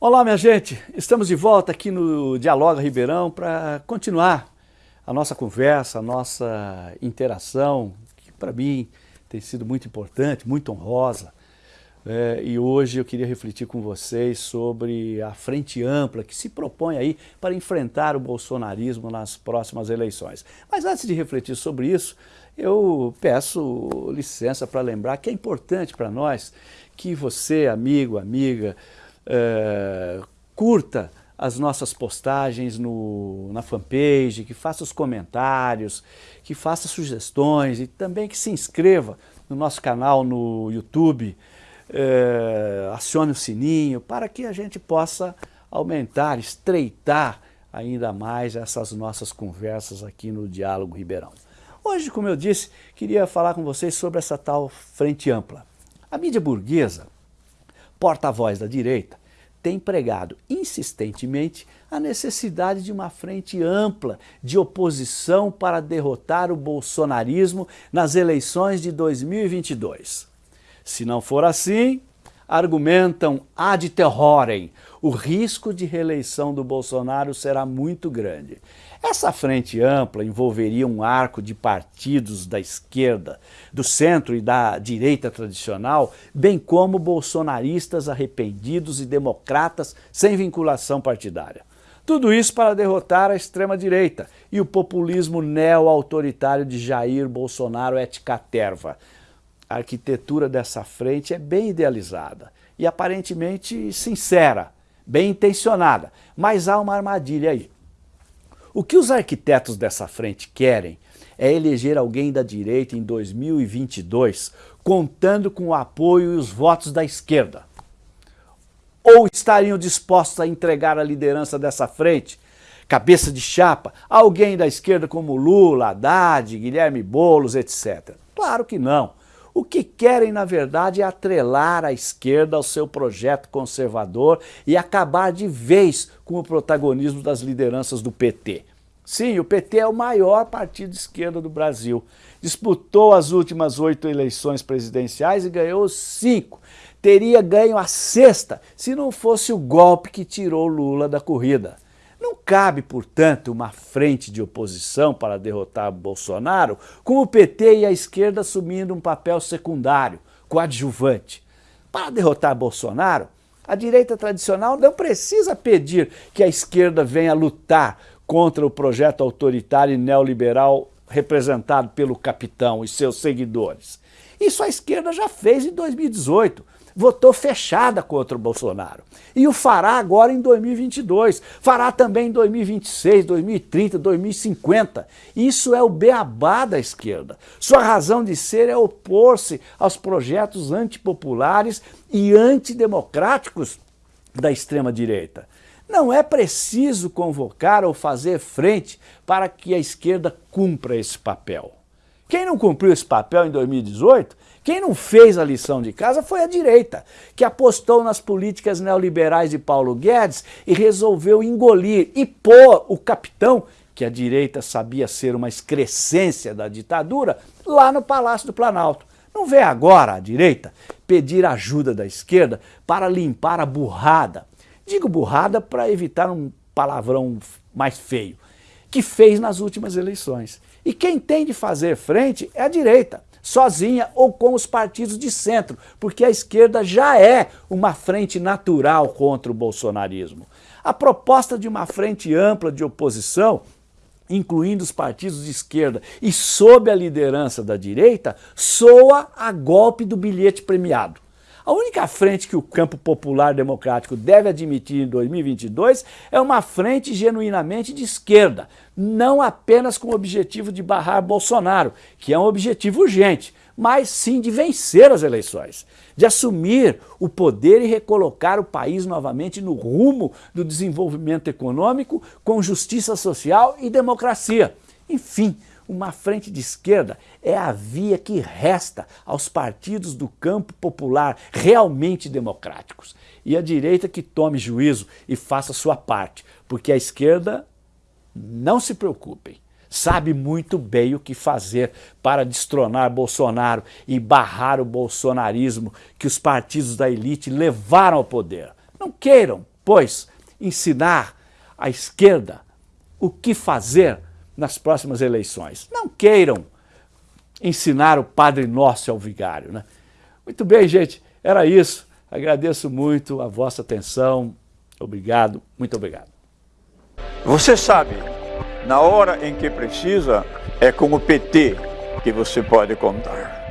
Olá, minha gente! Estamos de volta aqui no Dialoga Ribeirão para continuar a nossa conversa, a nossa interação, que para mim tem sido muito importante, muito honrosa. É, e hoje eu queria refletir com vocês sobre a frente ampla que se propõe aí para enfrentar o bolsonarismo nas próximas eleições. Mas antes de refletir sobre isso, eu peço licença para lembrar que é importante para nós que você, amigo, amiga, é, curta as nossas postagens no, na fanpage, que faça os comentários, que faça sugestões e também que se inscreva no nosso canal no YouTube, é, acione o sininho para que a gente possa aumentar, estreitar ainda mais essas nossas conversas aqui no Diálogo Ribeirão. Hoje, como eu disse, queria falar com vocês sobre essa tal frente ampla. A mídia burguesa, porta-voz da direita, tem pregado insistentemente a necessidade de uma frente ampla de oposição para derrotar o bolsonarismo nas eleições de 2022. Se não for assim, argumentam ad terrorem, o risco de reeleição do Bolsonaro será muito grande. Essa frente ampla envolveria um arco de partidos da esquerda, do centro e da direita tradicional, bem como bolsonaristas arrependidos e democratas sem vinculação partidária. Tudo isso para derrotar a extrema-direita e o populismo neo-autoritário de Jair Bolsonaro et caterva. A arquitetura dessa frente é bem idealizada e aparentemente sincera, bem intencionada, mas há uma armadilha aí. O que os arquitetos dessa frente querem é eleger alguém da direita em 2022, contando com o apoio e os votos da esquerda. Ou estariam dispostos a entregar a liderança dessa frente, cabeça de chapa, alguém da esquerda como Lula, Haddad, Guilherme Boulos, etc. Claro que não. O que querem, na verdade, é atrelar a esquerda ao seu projeto conservador e acabar de vez com o protagonismo das lideranças do PT. Sim, o PT é o maior partido de esquerda do Brasil. Disputou as últimas oito eleições presidenciais e ganhou cinco. Teria ganho a sexta se não fosse o golpe que tirou Lula da corrida. Cabe, portanto, uma frente de oposição para derrotar Bolsonaro com o PT e a esquerda assumindo um papel secundário, coadjuvante. Para derrotar Bolsonaro, a direita tradicional não precisa pedir que a esquerda venha lutar contra o projeto autoritário e neoliberal representado pelo capitão e seus seguidores. Isso a esquerda já fez em 2018, votou fechada contra o Bolsonaro. E o fará agora em 2022, fará também em 2026, 2030, 2050. Isso é o beabá da esquerda. Sua razão de ser é opor-se aos projetos antipopulares e antidemocráticos da extrema-direita. Não é preciso convocar ou fazer frente para que a esquerda cumpra esse papel. Quem não cumpriu esse papel em 2018 quem não fez a lição de casa foi a direita, que apostou nas políticas neoliberais de Paulo Guedes e resolveu engolir e pôr o capitão, que a direita sabia ser uma excrescência da ditadura, lá no Palácio do Planalto. Não vê agora a direita pedir ajuda da esquerda para limpar a burrada. Digo burrada para evitar um palavrão mais feio, que fez nas últimas eleições. E quem tem de fazer frente é a direita sozinha ou com os partidos de centro, porque a esquerda já é uma frente natural contra o bolsonarismo. A proposta de uma frente ampla de oposição incluindo os partidos de esquerda e sob a liderança da direita, soa a golpe do bilhete premiado. A única frente que o campo popular democrático deve admitir em 2022 é uma frente genuinamente de esquerda, não apenas com o objetivo de barrar Bolsonaro, que é um objetivo urgente, mas sim de vencer as eleições, de assumir o poder e recolocar o país novamente no rumo do desenvolvimento econômico com justiça social e democracia. Enfim, uma frente de esquerda é a via que resta aos partidos do campo popular realmente democráticos. E a direita que tome juízo e faça sua parte, porque a esquerda, não se preocupem, sabe muito bem o que fazer para destronar Bolsonaro e barrar o bolsonarismo que os partidos da elite levaram ao poder. Não queiram pois, ensinar à esquerda o que fazer nas próximas eleições. Não queiram ensinar o Padre Nosso ao vigário. Né? Muito bem, gente, era isso. Agradeço muito a vossa atenção. Obrigado, muito obrigado. Você sabe, na hora em que precisa, é com o PT que você pode contar.